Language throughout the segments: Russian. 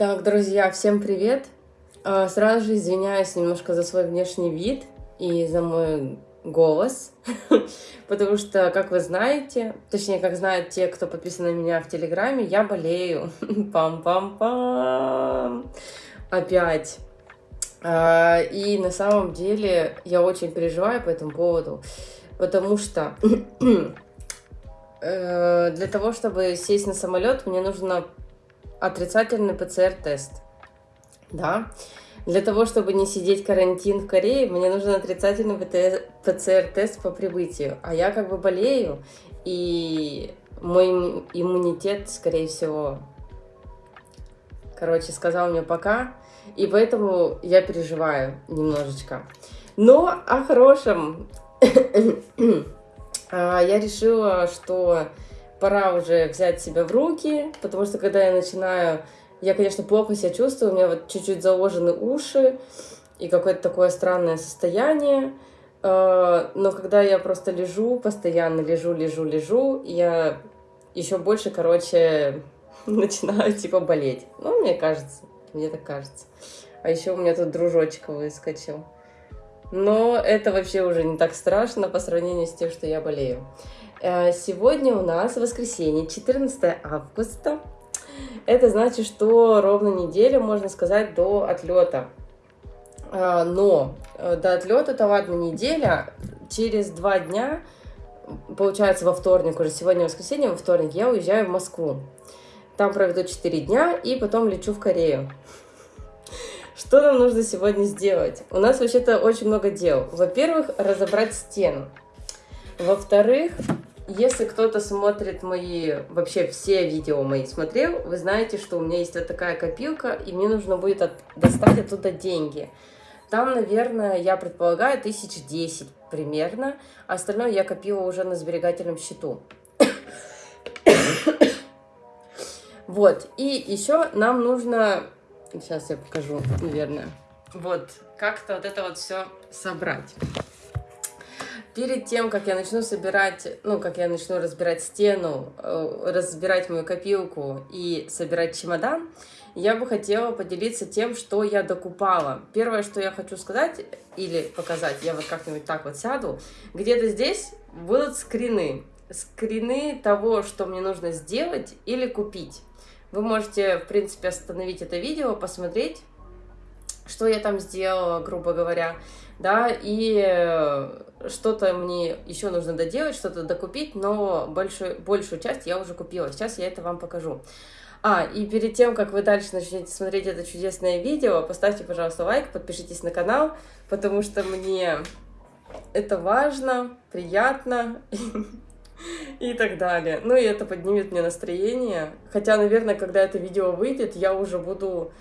Так, друзья, всем привет! А, сразу же извиняюсь немножко за свой внешний вид и за мой голос, потому что, как вы знаете, точнее, как знают те, кто подписан на меня в Телеграме, я болею. Пам-пам-пам! Опять. А, и на самом деле я очень переживаю по этому поводу, потому что э, для того, чтобы сесть на самолет, мне нужно отрицательный ПЦР-тест. Да. Для того, чтобы не сидеть карантин в Корее, мне нужен отрицательный ПЦР-тест по прибытию. А я как бы болею, и мой иммунитет, скорее всего, короче, сказал мне пока, и поэтому я переживаю немножечко. Но о хорошем. А, я решила, что пора уже взять себя в руки, потому что когда я начинаю, я, конечно, плохо себя чувствую, у меня вот чуть-чуть заложены уши и какое-то такое странное состояние, а, но когда я просто лежу, постоянно лежу, лежу, лежу, я еще больше, короче, начинаю типа болеть. Ну, мне кажется, мне так кажется. А еще у меня тут дружочек выскочил. Но это вообще уже не так страшно по сравнению с тем, что я болею. Э, сегодня у нас воскресенье, 14 августа. Это значит, что ровно неделя, можно сказать, до отлета. Э, но э, до отлета-то ладно неделя, через два дня, получается во вторник, уже сегодня воскресенье, во вторник я уезжаю в Москву. Там проведу 4 дня и потом лечу в Корею. Что нам нужно сегодня сделать? У нас вообще-то очень много дел. Во-первых, разобрать стену. Во-вторых, если кто-то смотрит мои, вообще все видео мои смотрел, вы знаете, что у меня есть вот такая копилка, и мне нужно будет от, достать оттуда деньги. Там, наверное, я предполагаю, тысяч десять примерно. А остальное я копила уже на сберегательном счету. Вот, и еще нам нужно... Сейчас я покажу, наверное. Вот, как-то вот это вот все собрать перед тем, как я начну собирать, ну, как я начну разбирать стену, э, разбирать мою копилку и собирать чемодан, я бы хотела поделиться тем, что я докупала. Первое, что я хочу сказать или показать, я вот как-нибудь так вот сяду, где-то здесь будут скрины. Скрины того, что мне нужно сделать или купить. Вы можете, в принципе, остановить это видео, посмотреть, что я там сделала, грубо говоря, да, и что-то мне еще нужно доделать, что-то докупить, но большую, большую часть я уже купила. Сейчас я это вам покажу. А, и перед тем, как вы дальше начнете смотреть это чудесное видео, поставьте, пожалуйста, лайк, подпишитесь на канал, потому что мне это важно, приятно и так далее. Ну и это поднимет мне настроение. Хотя, наверное, когда это видео выйдет, я уже буду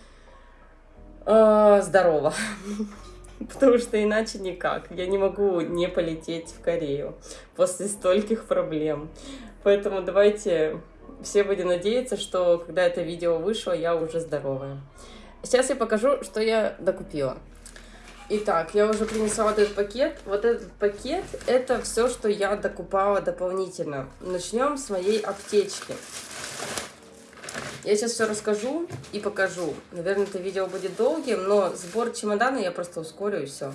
э, здорова. потому что иначе никак. Я не могу не полететь в Корею после стольких проблем. Поэтому давайте все будем надеяться, что когда это видео вышло, я уже здоровая. Сейчас я покажу, что я докупила. Итак, я уже принесла вот этот пакет. Вот этот пакет – это все, что я докупала дополнительно. Начнем с моей аптечки. Я сейчас все расскажу и покажу. Наверное, это видео будет долгим, но сбор чемодана я просто ускорю и все.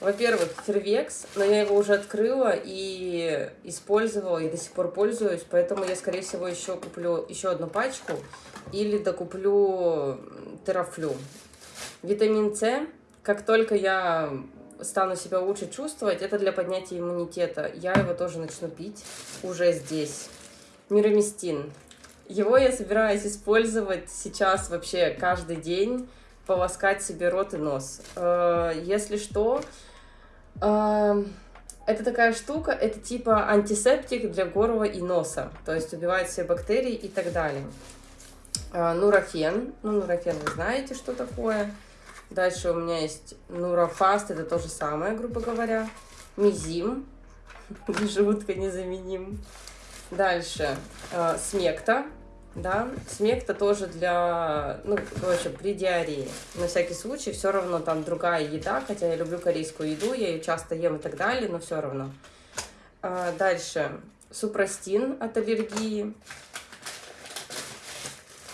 Во-первых, Фервекс, но я его уже открыла и использовала, и до сих пор пользуюсь, поэтому я, скорее всего, еще куплю еще одну пачку или докуплю терафлю. Витамин С, как только я стану себя лучше чувствовать, это для поднятия иммунитета. Я его тоже начну пить уже здесь. Мироместин. Его я собираюсь использовать сейчас вообще каждый день, полоскать себе рот и нос. Э, если что, э, это такая штука, это типа антисептик для горла и носа, то есть убивает все бактерии и так далее. Э, нурофен, ну нурофен вы знаете, что такое. Дальше у меня есть нурофаст, это то же самое, грубо говоря. Мизим, желудка незаменим. Дальше смекта, да, смекта тоже для, ну, короче, при диарее. На всякий случай, все равно там другая еда, хотя я люблю корейскую еду, я ее часто ем и так далее, но все равно. А, дальше, супрастин от аллергии.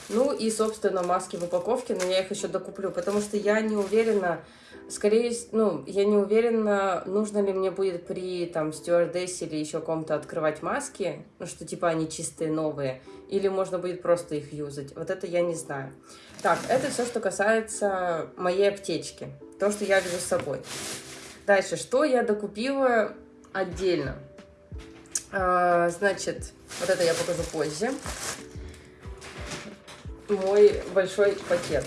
Ну и, собственно, маски в упаковке, но я их еще докуплю, потому что я не уверена, скорее, ну, я не уверена, нужно ли мне будет при, там, стюардессе или еще ком-то открывать маски, ну, что, типа, они чистые, новые, или можно будет просто их юзать. Вот это я не знаю. Так, это все, что касается моей аптечки, то, что я везу с собой. Дальше, что я докупила отдельно? А, значит, вот это я покажу позже. Мой большой пакет.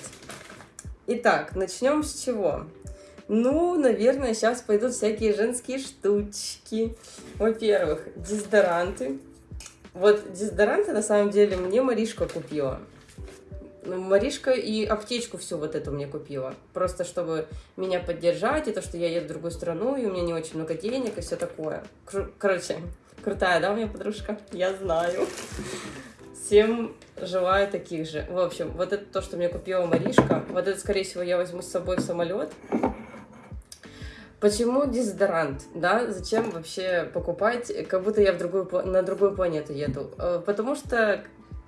Итак, начнем с чего? Ну, наверное, сейчас пойдут всякие женские штучки. Во-первых, дезодоранты. Вот дезодоранты, на самом деле, мне Маришка купила. Ну, Маришка и аптечку всю вот эту мне купила. Просто чтобы меня поддержать, и то, что я еду в другую страну, и у меня не очень много денег, и все такое. Короче, крутая, да, у меня подружка? Я знаю. Всем желаю таких же. В общем, вот это то, что мне купила Маришка. Вот это, скорее всего, я возьму с собой в самолет. Почему дезодорант, да? Зачем вообще покупать, как будто я в другую, на другую планету еду? Э, потому что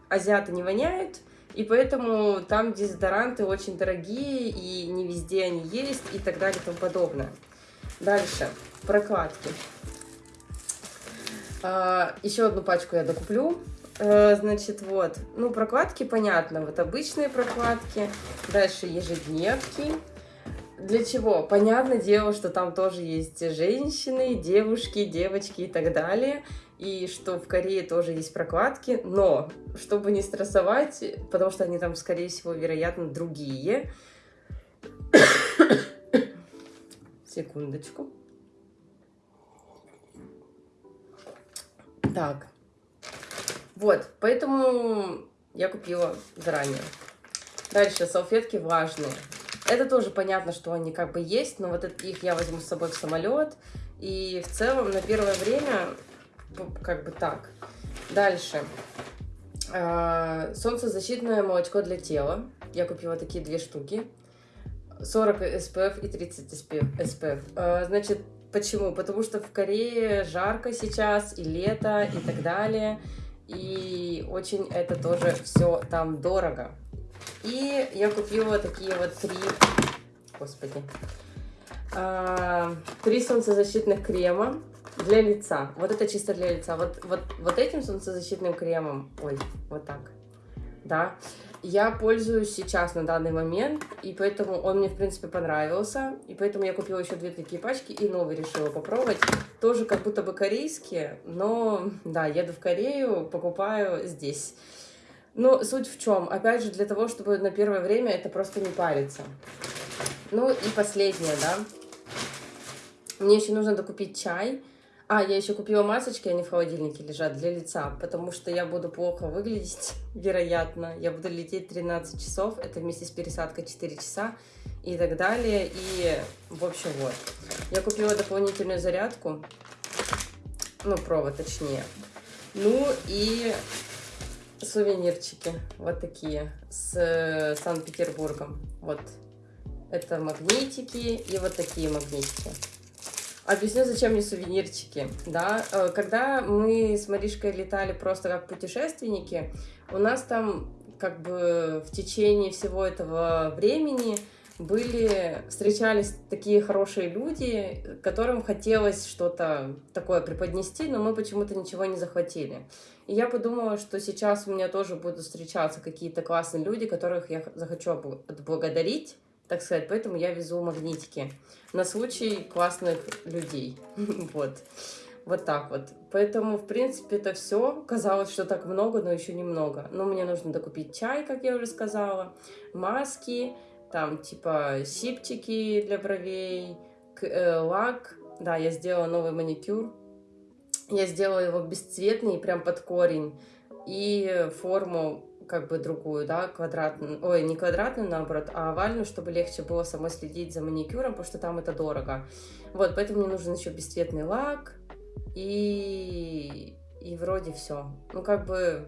азиаты не воняют, и поэтому там дезодоранты очень дорогие, и не везде они есть, и так далее, и тому подобное. Дальше, прокладки. А, еще одну пачку я докуплю. А, значит, вот, ну, прокладки, понятно, вот обычные прокладки. Дальше ежедневки. Для чего? Понятное дело, что там тоже есть женщины, девушки, девочки и так далее и что в Корее тоже есть прокладки, но чтобы не стрессовать, потому что они там, скорее всего, вероятно, другие. Секундочку. Так. Вот, поэтому я купила заранее. Дальше, салфетки влажные. Это тоже понятно, что они как бы есть, но вот их я возьму с собой в самолет. И в целом на первое время как бы так. Дальше. А, солнцезащитное молочко для тела. Я купила такие две штуки. 40 SPF и 30 SPF. А, значит, почему? Потому что в Корее жарко сейчас, и лето, и так далее. И очень это тоже все там дорого. И я купила такие вот три... Господи. А, три солнцезащитных крема для лица. Вот это чисто для лица. Вот, вот, вот этим солнцезащитным кремом, ой, вот так, да, я пользуюсь сейчас на данный момент, и поэтому он мне, в принципе, понравился, и поэтому я купила еще две такие пачки, и новый решила попробовать. Тоже как будто бы корейские, но, да, еду в Корею, покупаю здесь. Но суть в чем? Опять же, для того, чтобы на первое время это просто не париться. Ну и последнее, да. Мне еще нужно докупить чай. А, я еще купила масочки, они в холодильнике лежат для лица, потому что я буду плохо выглядеть, вероятно. Я буду лететь 13 часов, это вместе с пересадкой 4 часа и так далее. И, в общем, вот. Я купила дополнительную зарядку, ну, провод точнее. Ну и сувенирчики, вот такие, с Санкт-Петербургом. Вот, это магнитики и вот такие магнитики. Объясню, зачем мне сувенирчики. Да? Э, когда мы с Маришкой летали просто как путешественники, у нас там как бы в течение всего этого времени были, встречались такие хорошие люди, которым хотелось что-то такое преподнести, но мы почему-то ничего не захватили. И я подумала, что сейчас у меня тоже будут встречаться какие-то классные люди, которых я захочу отблагодарить, так сказать, поэтому я везу магнитики на случай классных людей. вот. Вот так вот. Поэтому, в принципе, это все. Казалось, что так много, но еще немного. Но мне нужно докупить чай, как я уже сказала, маски, там, типа, сипчики для бровей, э, лак. Да, я сделала новый маникюр. Я сделала его бесцветный, прям под корень. И форму как бы другую, да, квадратную, ой, не квадратную, наоборот, а овальную, чтобы легче было самой следить за маникюром, потому что там это дорого. Вот, поэтому мне нужен еще бесцветный лак, и, и вроде все. Ну, как бы,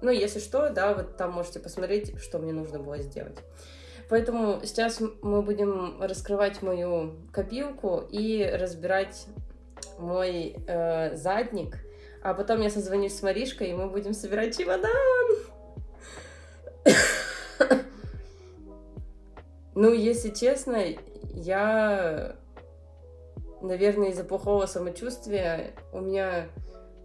ну, если что, да, вот там можете посмотреть, что мне нужно было сделать. Поэтому сейчас мы будем раскрывать мою копилку и разбирать мой э, задник, а потом я созвонюсь с Маришкой, и мы будем собирать чемодан. Ну, если честно, я, наверное, из-за плохого самочувствия у меня...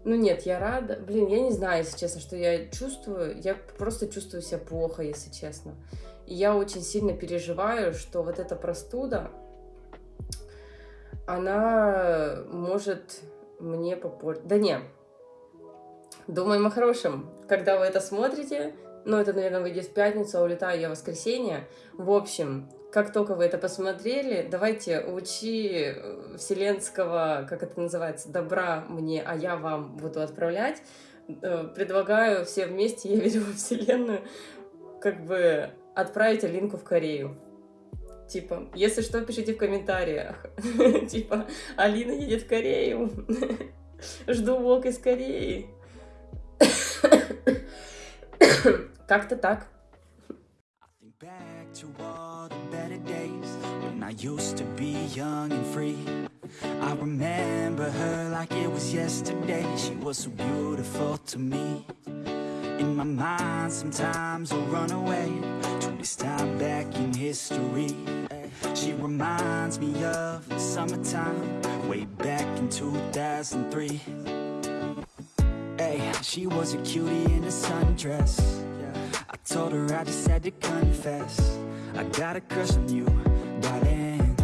Ну нет, я рада. Блин, я не знаю, если честно, что я чувствую. Я просто чувствую себя плохо, если честно. И я очень сильно переживаю, что вот эта простуда, она может мне попортить. Да не. Думаем о хорошем. Когда вы это смотрите, ну, это, наверное, выйдет в пятницу, а улетаю я в воскресенье. В общем, как только вы это посмотрели, давайте лучи э, вселенского, как это называется, добра мне, а я вам буду отправлять. Э, предлагаю все вместе, я верю во Вселенную, как бы отправить Алинку в Корею. Типа, если что, пишите в комментариях. Типа, Алина едет в Корею. Жду влог из Кореи. Как-то так. I used to be young and free I remember her like it was yesterday She was so beautiful to me In my mind sometimes I run away To this time back in history She reminds me of the summertime Way back in 2003 Hey, she was a cutie in a sundress I told her I just had to confess. I got a crush on you, darling.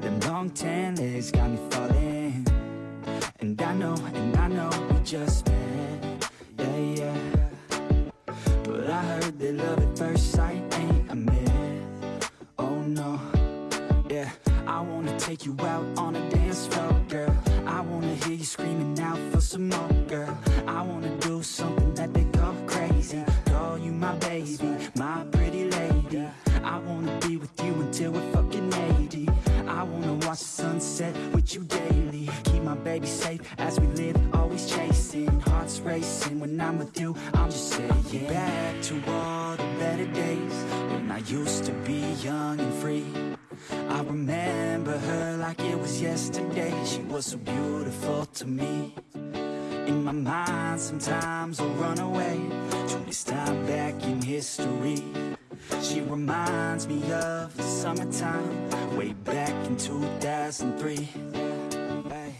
Them long tan legs got me falling. And I know, and I know we just met. Yeah, yeah. But I heard that love at first sight ain't a myth. Oh no, yeah I wanna take you out on a dance floor, girl. I wanna hear you screaming out for some more, girl. I wanna do something until we're fucking 80 I wanna watch the sunset with you daily. Keep my baby safe as we live, always chasing Hearts racing, when I'm with you, I'm just saying Back to all the better days When I used to be young and free. I remember her like it was yesterday. She was so beautiful to me. In my mind sometimes I'll run away. To this time back in history She reminds me of the summertime Way back in 2003 hey.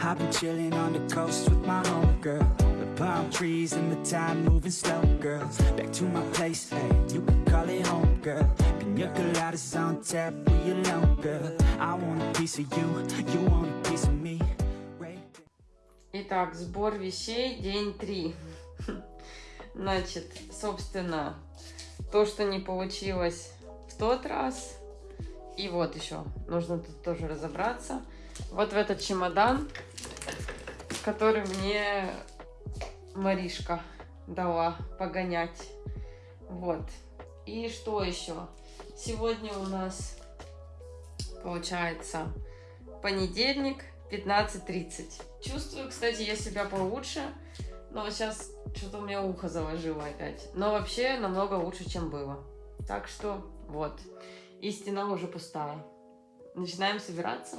I've been chilling on the coast with my homegirl The palm trees and the time moving slow, girl Back to my place, hey, you can call it home, girl Pina coladas on tap, we alone, girl I want a piece of you, you want a piece of me Итак, сбор вещей, день три. Значит, собственно, то, что не получилось в тот раз. И вот еще, нужно тут тоже разобраться. Вот в этот чемодан, который мне Маришка дала погонять. Вот. И что еще? Сегодня у нас получается понедельник, 15.30. Чувствую, кстати, я себя получше. Но вот сейчас что-то у меня ухо заложило опять. Но вообще намного лучше, чем было. Так что вот. И стена уже пустая. Начинаем собираться.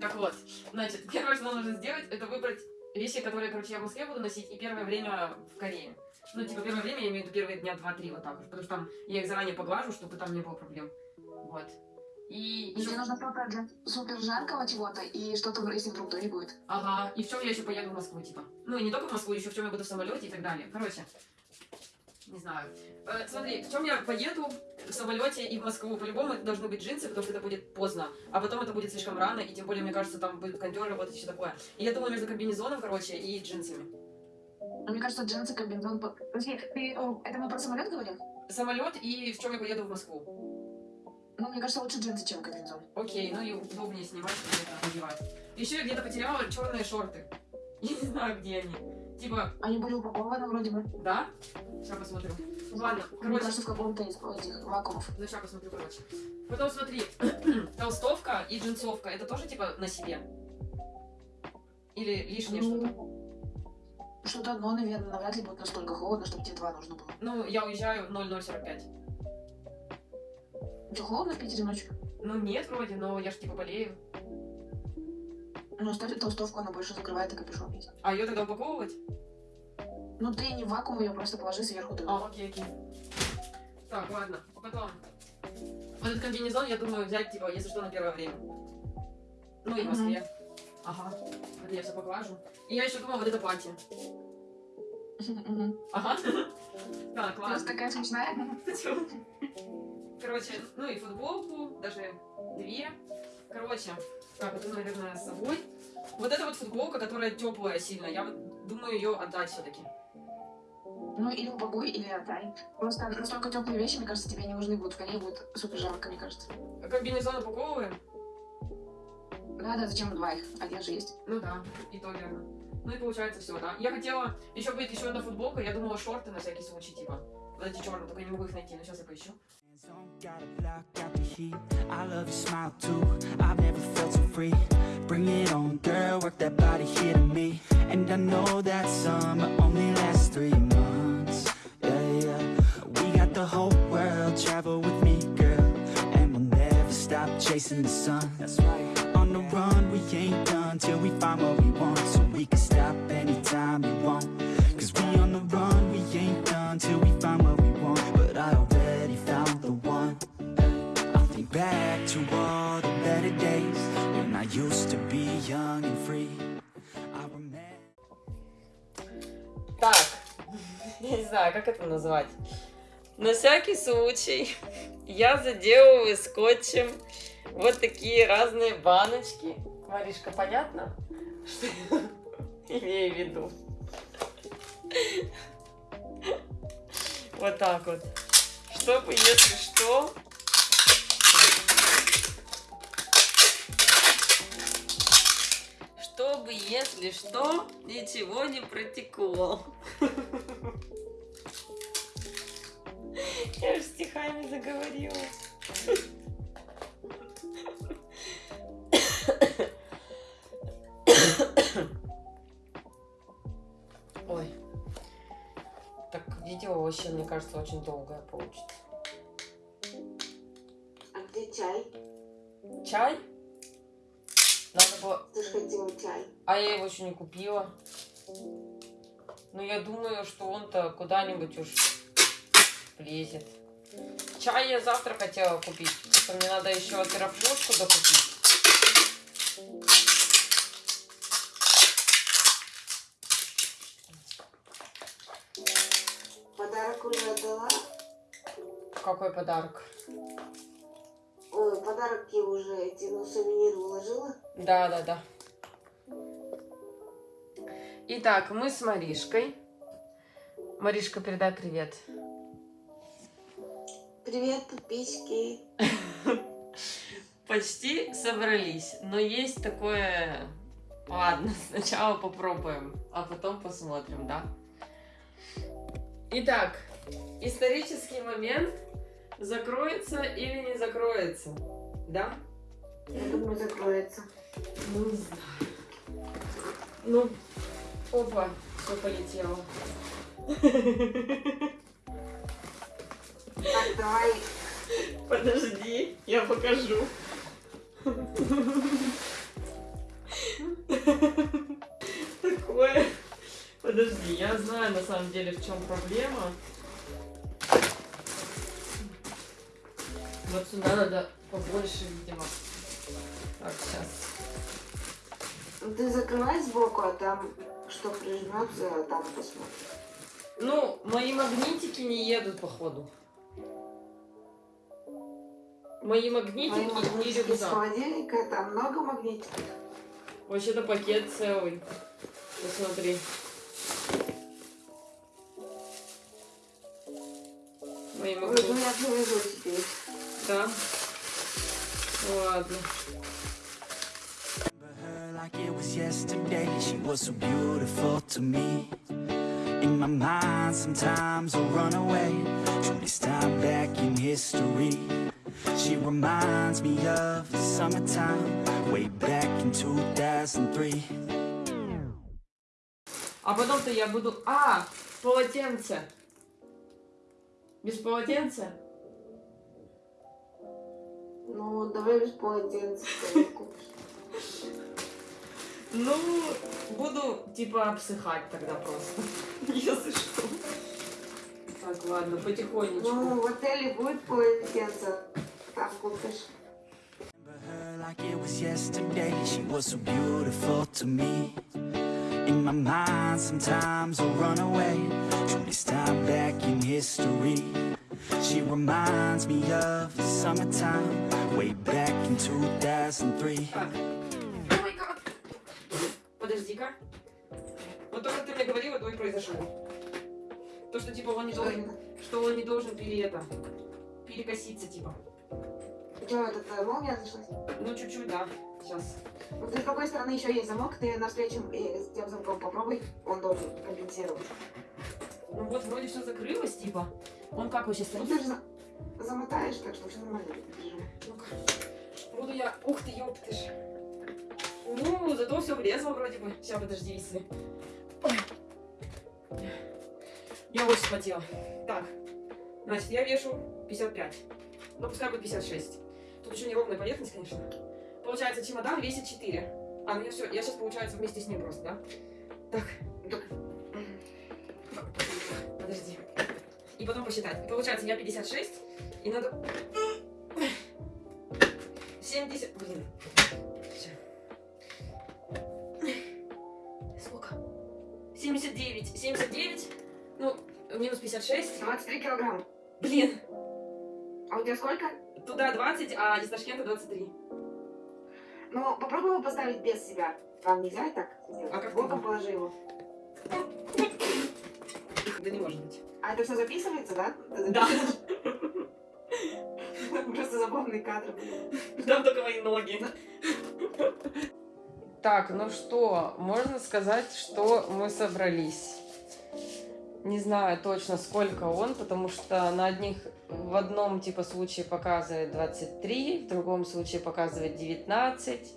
Так вот, значит, первое, что нам нужно сделать, это выбрать вещи, которые, короче, я в Москве буду носить, и первое время в Корее. Ну, типа, первое время, я имею в виду первые дня два-три вот так вот, потому что там я их заранее поглажу, чтобы там не было проблем. Вот. И, и тебе нужно что-то для супер жаркого чего-то и что-то, если вдруг не будет. Ага, и в чем я еще поеду в Москву, типа. Ну, и не только в Москву, еще в чем я буду в самолете и так далее. Короче, не знаю. Э, смотри, в чем я поеду в самолете и в Москву. По-любому это должны быть джинсы, потому что это будет поздно. А потом это будет слишком рано, и тем более, мне кажется, там будет кондер работать и все такое. И я думала между комбинезоном, короче, и джинсами. Мне кажется, джинсы, комбинезон... Подожди, ты... Это мы про самолет говорим? Самолет и в чем я поеду в Москву. Ну, мне кажется, лучше джинсы, чем комбинезон. Окей, ну и удобнее снимать, чем это надевать. Еще я где-то потеряла черные шорты. Я не знаю, где они. Типа... Они были упакованы вроде бы. Да? Сейчас посмотрю. Ладно, короче... Мне кажется, в каком-то из этих вакуумов. Ну, сейчас посмотрю, короче. Потом смотри, толстовка и джинсовка, это тоже типа на себе? Или лишнее ну, что-то? Что-то одно, наверное, навряд ли будет настолько холодно, чтобы тебе два нужно было. Ну, я уезжаю в 0045. Что, холодно в Питере ночью? Ну нет, вроде, но я ж типа болею. Ну, ставь толстовку, она больше закрывает и капюшон есть. А ее тогда упаковывать? Ну, ты не в вакуум ее просто положи сверху. А, окей, окей. Так, ладно. Потом Вот этот комбинезон, я думаю, взять, типа, если что, на первое время. Ну и в Москве. Ага. Вот я все поглажу. И я еще думала, вот это платье. Мгм. Ага. Да, Просто классно. такая смешная. Короче, ну и футболку, даже две. Короче, так, это, наверное, с собой. Вот эта вот футболка, которая теплая сильно, я вот думаю ее отдать все-таки. Ну, или упакуй, или отдай. Просто настолько теплые вещи, мне кажется, тебе не нужны будут. В коне будет супер жарко, мне кажется. Комбинезон упаковываем? Да, да, зачем два их? Один же есть. Ну да, и то верно. Ну и получается все, да. Я хотела, еще будет еще одна футболка, я думала шорты на всякий случай, типа. Вот эти черные, только я не могу их найти, но сейчас я поищу. Gotta block out the heat. I love your smile too. I've never felt so free. Bring it on, girl. Work that body here to me. And I know that summer only lasts three months. Yeah, yeah. We got the whole world. Travel with me, girl. And we'll never stop chasing the sun. That's right. On the run, we ain't done till we find what we want. So we can stop anytime we want. Cause we on the run, we ain't done till we find what we want. Young and free. Так, не знаю, как это назвать. На всякий случай я заделываю скотчем вот такие разные баночки. Маришка, понятно? Что я имею в виду? Вот так вот. Чтобы, если что... Чтобы, если что, ничего не протекло. Я же стихами заговорилась. Ой. Так, видео вообще, мне кажется, очень долгое получится. А где чай? Чай? Надо было... Хотела чай. А я его еще не купила. Но я думаю, что он-то куда-нибудь уж влезет. Чай я завтра хотела купить. Что мне надо еще аэрофлешку докупить. Подарок уже отдала? Какой подарок? Ой, подарки уже эти, ну, сувенир уложила. Да, да, да. Итак, мы с Маришкой. Маришка, передай привет. Привет, подписчики. Почти собрались, но есть такое... Ладно, сначала попробуем, а потом посмотрим, да? Итак, исторический момент закроется или не закроется, да? Я думаю, закроется. Ну, не знаю. Ну, опа, все полетело. Так, давай. Подожди, я покажу. Такое. Подожди, я знаю на самом деле в чем проблема. Вот сюда надо побольше, видимо. Так, сейчас. Ну, Ты закрывай сбоку, а там что прижмется, а там посмотрим. Ну, мои магнитики не едут, походу. Мои магнитики Мои не магнитики с рюкзак. холодильника, там много магнитиков. Вообще-то пакет целый. Посмотри. Мои Ой, магнитики. ну я завяжу теперь. Да. Ладно. Like it was yesterday. She was so beautiful to me. In my mind, sometimes I run away to this time back in history. She reminds me of the summertime, way back in 2003. А потом-то я буду... А, полотенце. Без полотенца? Ну, давай без полотенца купишь. Ну, буду типа обсыхать тогда просто. Если что. Так, ладно, потихонечку. Ну, в отеле будет полотенце. Там купишь. Like it was yesterday. She was so beautiful to me. In my mind, sometimes I run away this time back in history. She reminds me of the summertime, way back in 2003. Пере это, перекоситься, типа. Что, этот э, молния зашлась? Ну, чуть-чуть, да. Сейчас. Вот с какой стороны еще есть замок, ты навстречу и с тем замком попробуй, он должен компенсировать. Ну вот, вроде все закрылось, типа. Он как вообще Ну стоит? ты же за- замотаешь, так что все нормально. Ну-ка. Буду я... Ух ты, ёб ты ж. Ну, зато все влезло вроде бы. Сейчас, подожди, если... Ой. Я очень вспотела. Так. Значит, я вешу 55. Ну, пускай будет 56. Тут еще неровная поверхность, конечно. Получается, чемодан весит 4. А, ну я все, я сейчас, получается, вместе с ним просто, да? Так. Подожди. И потом посчитать. Получается, я 56, и надо 70... Блин. Сколько? 79. 79. Ну, минус 56. 23 килограмма. Блин. А у тебя сколько? Туда 20, а из Ташкента 23. Ну, попробуй его поставить без себя. Вам нельзя так сделать? А как Боком ты? положи его. Да не может быть. А это все записывается, да? Да. Просто забавные кадры были. Там только мои ноги. Так, ну что, можно сказать, что мы собрались. Не знаю точно, сколько он, потому что на одних в одном типа случае показывает 23, в другом случае показывает 19,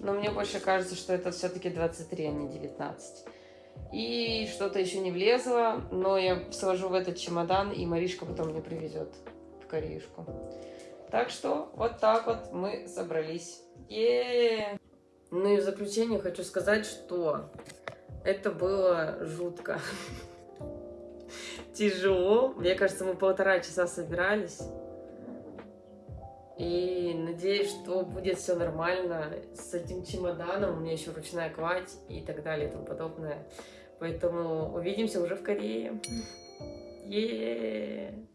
но мне больше кажется, что это все-таки 23, а не 19. И что-то еще не влезло, но я сложу в этот чемодан, и Маришка потом мне привезет в Кореюшку. Так что вот так вот мы собрались. е Ну и в заключение хочу сказать, что это было жутко. Тяжело. Мне кажется, мы полтора часа собирались. И надеюсь, что будет все нормально с этим чемоданом. У меня еще ручная кладь и так далее и тому подобное. Поэтому увидимся уже в Корее. е